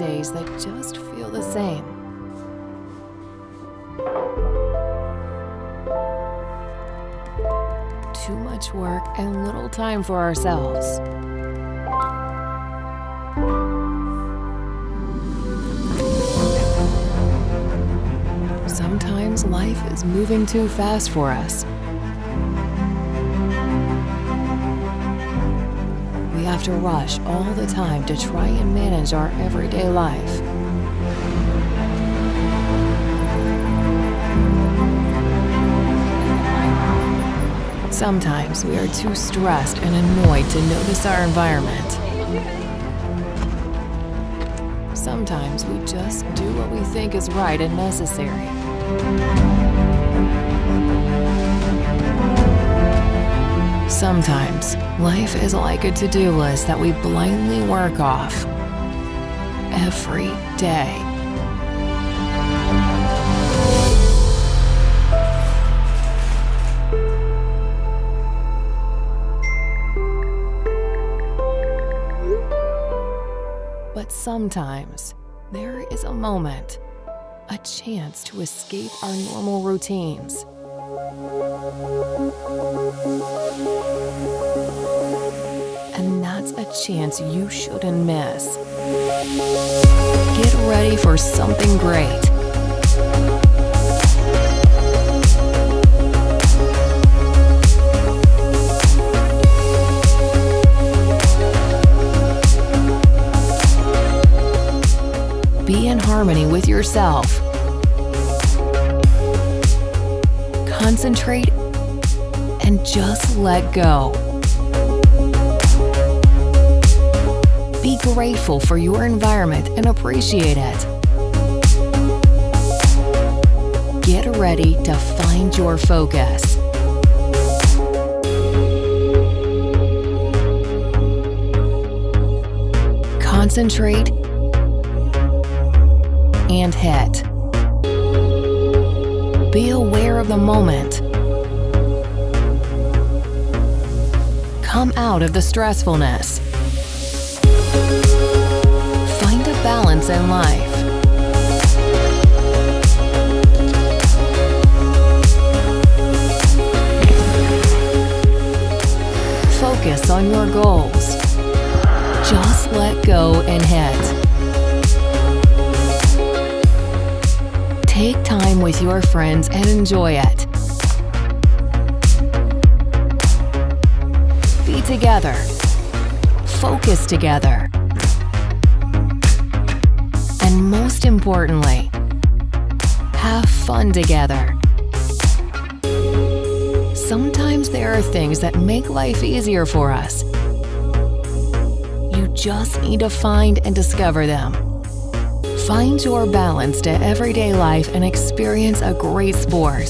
days that just feel the same. Too much work and little time for ourselves. Sometimes life is moving too fast for us. Have to rush all the time to try and manage our everyday life. Sometimes we are too stressed and annoyed to notice our environment. Sometimes we just do what we think is right and necessary. Sometimes life is like a to-do list that we blindly work off every day. But sometimes there is a moment, a chance to escape our normal routines. That's a chance you shouldn't miss. Get ready for something great. Be in harmony with yourself. Concentrate and just let go. Be grateful for your environment and appreciate it. Get ready to find your focus. Concentrate and hit. Be aware of the moment. Come out of the stressfulness. Find a balance in life. Focus on your goals. Just let go and hit. Take time with your friends and enjoy it. Be together. Focus together. And most importantly, have fun together. Sometimes there are things that make life easier for us. You just need to find and discover them. Find your balance to everyday life and experience a great sport.